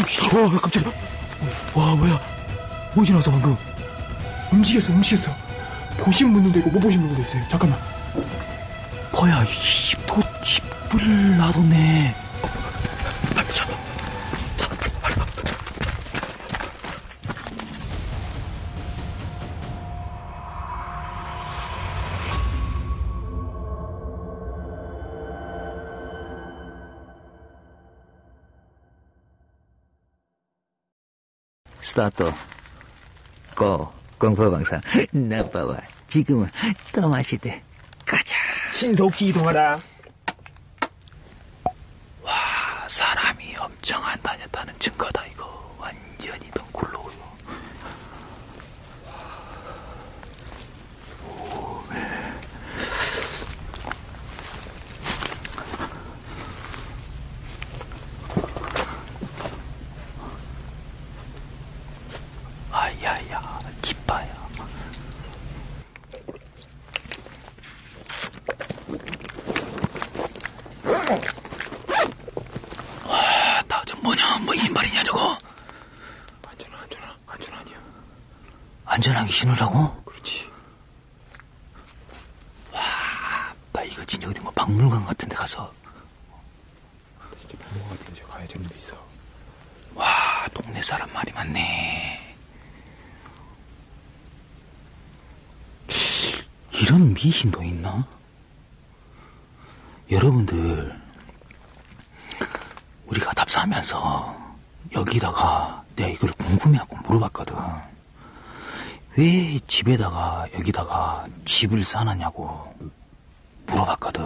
와, 깜짝이야. 와, 뭐야. 뭐 지 나서 방금. 움직였어, 움직였어. 보신 분들도 있고, 못 보신 분들도 있어요. 잠깐만. 뭐야, 이, 또 집을 놔뒀네. 스타트. 고, 공포방사. 나빠와. 지금은 또 마시대. 가자. 신속히 이동하라. 와, 사람이 엄청 안 다녔다는 증거다, 이거. 완전히 덩굴로. 아야야, 기빠야. 와, 나저 뭐냐, 뭐 이신발이냐 저거? 안전하, 안전하, 안전하냐. 안전하게 신으라고? 그렇지. 와, 나 이거 진짜 어디 뭐 박물관 같은 데 가서 진짜 부모가 같은 데 가야 데 있어. 와, 동네 사람 말이 많네. 이런 미신도 있나? 여러분들, 우리가 답사하면서 여기다가 내가 이걸 궁금해하고 물어봤거든. 왜 집에다가 여기다가 집을 쌓아놨냐고 물어봤거든.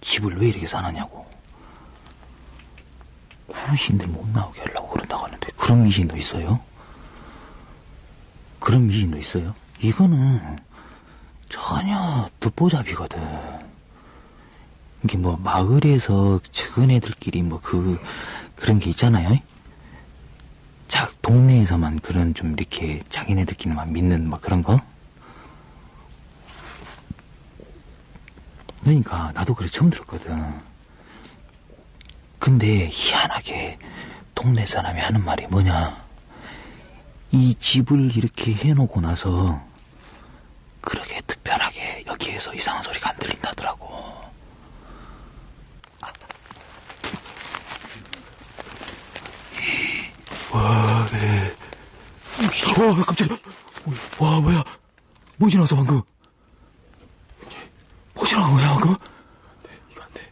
집을 왜 이렇게 쌓아놨냐고. 구신들 못 나오게 하려고 그런다고 하는데 그런 미신도 있어요? 그런 미신도 있어요? 이거는 전혀 듣보잡이거든. 이게 뭐 마을에서 적은 애들끼리 뭐 그 그런 게 있잖아요. 자 동네에서만 그런 좀 이렇게 자기네들끼리만 믿는 뭐 그런 거. 그러니까 나도 그래 처음 들었거든. 근데 희한하게 동네 사람이 하는 말이 뭐냐. 이 집을 이렇게 해놓고 나서 그렇게 특별하게 여기에서 이상한 소리가 안 들린다더라고. 와, 네. 와, 깜짝이야. 와, 뭐야. 뭐 지나서 방금. 뭐 지나간 거야, 방금? 네, 이거 안 돼.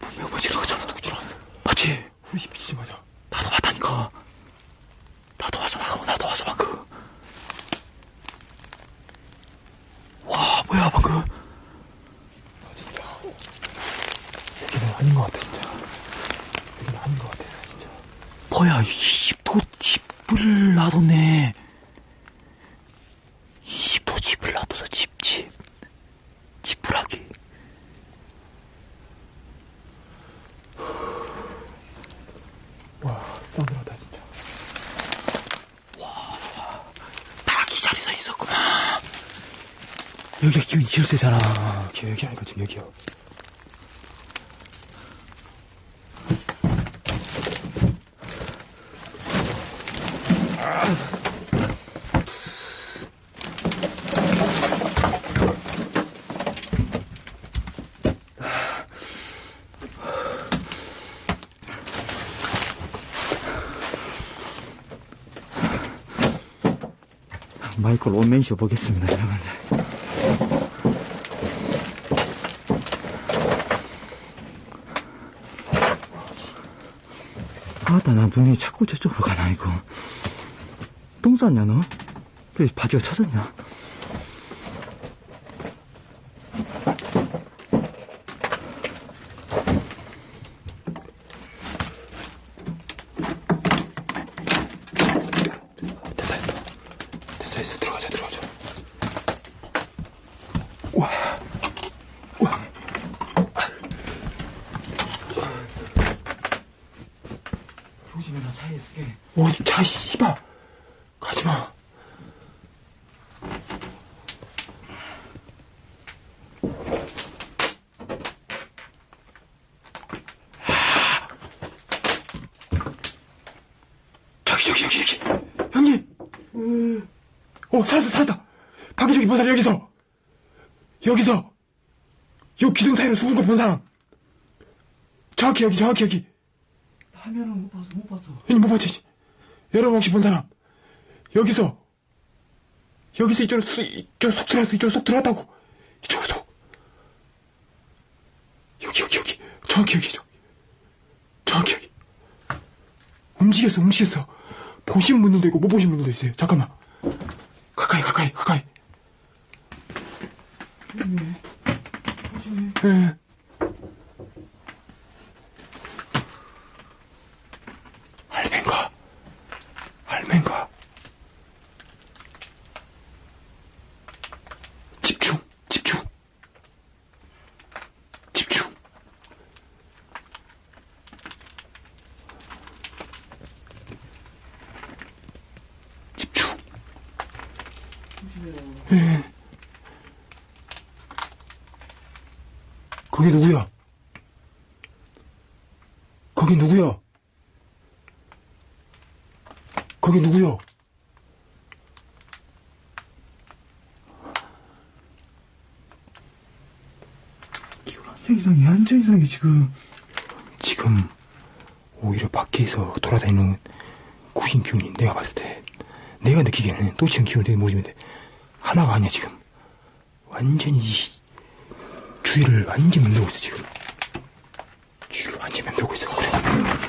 분명 뭐 지나갔잖아. 누구 지나갔어? 맞지? 후시 비치지 마자. 나도 봤다니까. 나도 와서 방금, 나도 와서 방금. 와, 뭐야, 방금. 아, 진짜. 여기는 아닌 것 같아, 진짜. 여기는 아닌 것 같아, 진짜. 뭐야, 이또 집을 놔뒀네. 이또 집을 놔둬서 집, 집. 지푸라기. 와, 싸늘하다, 진짜. 다 기다리서 있었구나. 여 기가 기운이 제일 세잖아. 기 여기 아니고 지금 여기요. 마이클 온맨쇼 보겠습니다, 여러분들. 나 눈이 자꾸 저쪽으로 가나, 이거. 똥 쌌냐, 너? 왜 바지가 쳐졌냐? 됐다, 됐다. 됐어, 됐어. 들어가자, 들어가자. 우와. 우와. 조심해, 나 차에 있을게. 오, 차, 씨발. 가지 마. 여기, 여기, 여기, 여기. 형님! 음. 어, 살았다, 살았다! 밖에 저기 본 사람 여기서! 여기서! 요 기둥 사이로 숨은 거 본 사람! 정확히 여기, 정확히 여기! 화면은 못 봤어, 못 봤어. 형님 못 봤지? 여러분 혹시 본 사람? 여기서! 여기서 이쪽으로 쑥, 이쪽으로 쏙 들어갔어, 이쪽으로 쏙 들어갔다고! 이쪽으로 쏙! 여기, 여기, 여기! 정확히 여기, 저. 정확히 여기! 움직였어, 움직였어. 보신 분들도 있고, 못 보신 분들도 있어요. 잠깐만. 가까이, 가까이, 가까이. 예. 할맨가? 할맨가? 집중, 집중. 집중. 집중. 예. 거기 누구야? 거기 누구야? 거기 누구야? 완전 이상해, 완전 이상해, 지금. 지금 오히려 밖에서 돌아다니는 구신 기운이 내가 봤을 때 내가 느끼기에는 또 지금 기운이 되게 모집인데 하나가 아니야 지금 완전히 이 주위를 완전 맴돌고 있어 지금? 주위를 완전 맴돌고 있어 그래.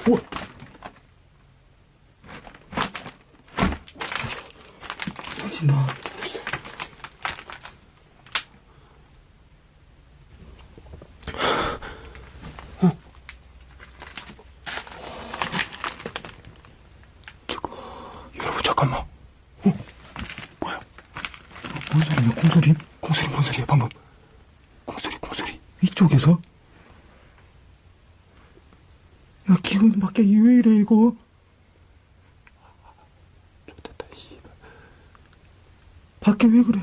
우와 터진다. 여러분 잠깐만 어? 뭐야 뭔 소리야, 콩소리? 공소리 뭔 소리야 방금 공소리 공소리 이쪽에서? 야, 기분 밖에 왜 이래, 이거? 좋겠다 씨발 밖에 왜? 그래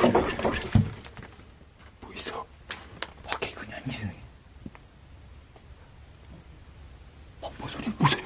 그래 그래 뭐 있어 밖에 그냥 이상해. 어, 뭔 소리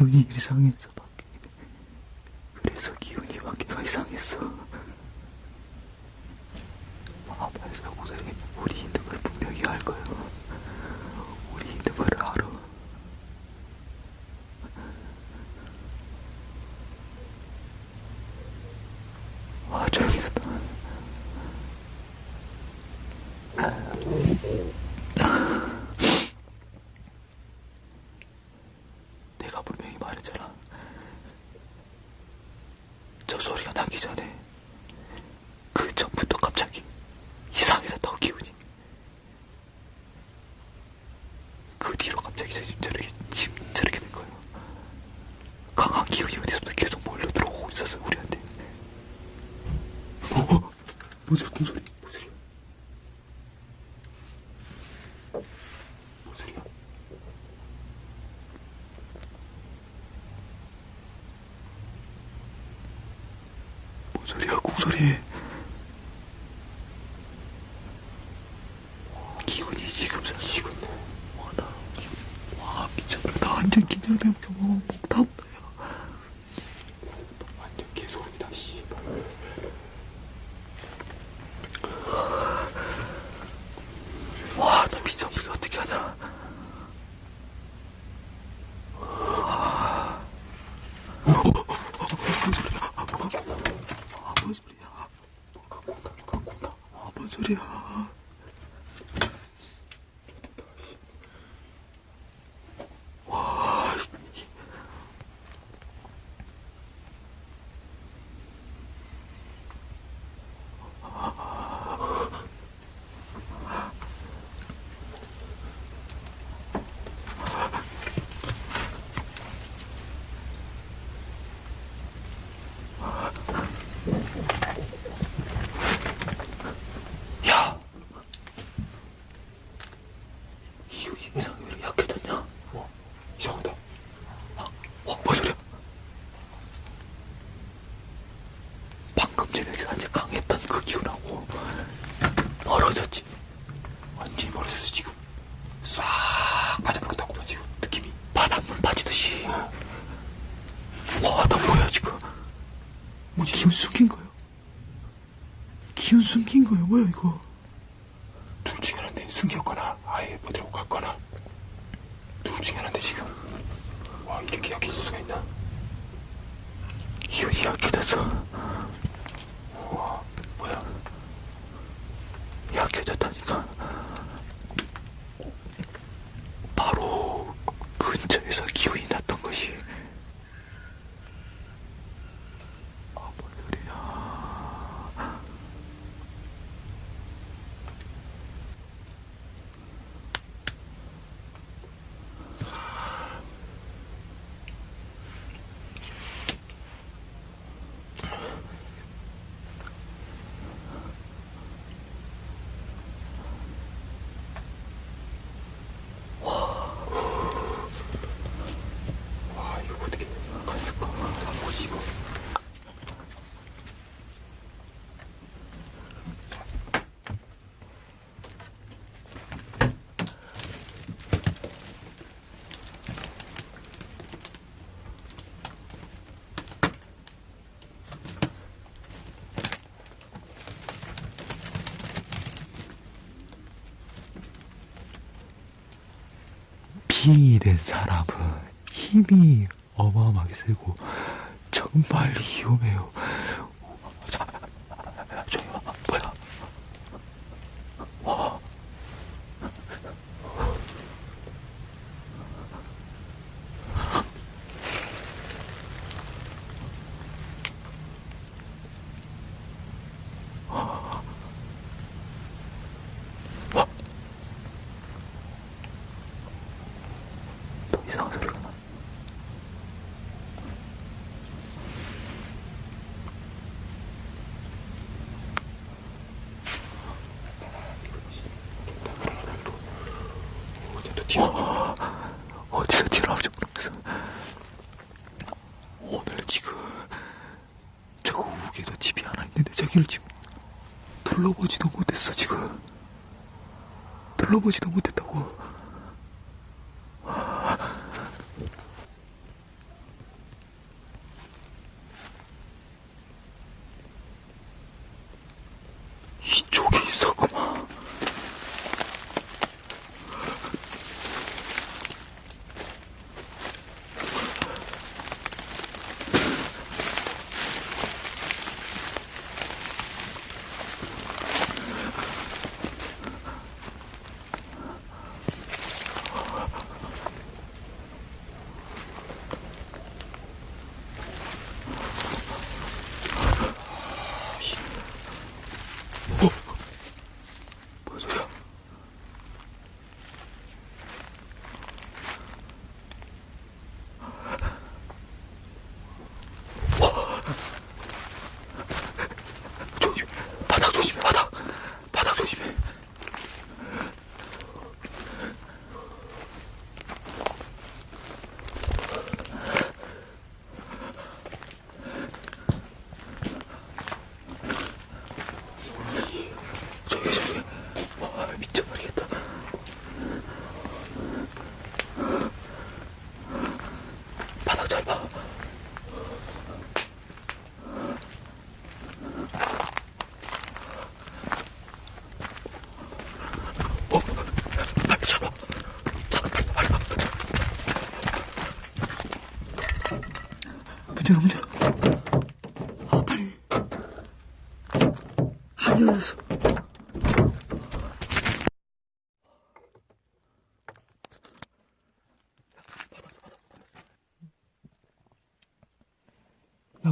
기운이 이상해서 밖에 그래서 기운이 밖에가 이상했어. 아파에서 고생해. 우리 있는 걸 분명히 알 거야. 우리 있는 걸 알아. 아, 저 뭐지? 무슨 뭐지? 기운 숨긴 거요? 기운 숨긴 거요? 뭐야 이거? 힘이 된 사람은 힘이 어마어마하게 세고 정말 위험해요. 뛰어 어디서 튀어나올지 모르겠어 오늘 지금 저거 우에도 집이 하나 있는데 저기를 지금 둘러보지도 못했어 지금. 둘러보지도 못했다고.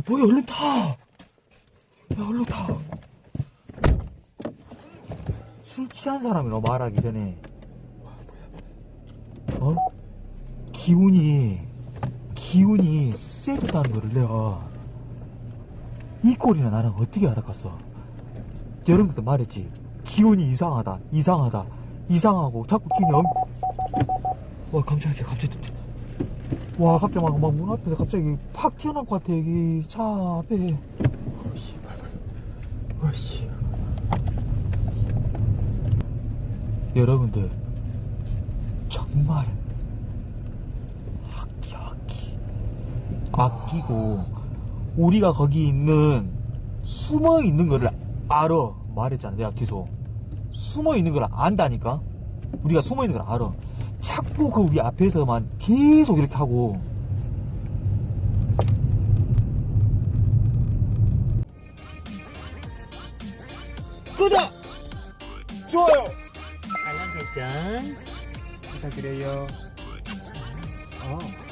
뭐야, 얼른 타! 야, 얼른 타! 술 취한 사람이라 말하기 전에 어? 기운이 기운이 세졌다는 거를 내가 이 꼴이나 나랑 어떻게 알아갔어 여러분도 말했지 기운이 이상하다 이상하다 이상하고 자꾸 엄... 와, 깜짝이야, 갑자기. 와 갑자기 막, 막 문 앞에서 갑자기 팍 튀어나올 것 같아 여기 차 앞에. 어, 씨발, 와, 씨. 여러분들 정말 악기 악기. 아끼고 우리가 거기 있는 숨어 있는 거를 알아. 말했잖아 내가 계속 숨어 있는 걸 안다니까? 우리가 숨어 있는 걸 알아 자꾸 그 우리 앞에서만 계속 이렇게 하고 구독! 좋아요! 알람 설정 부탁드려요. 어.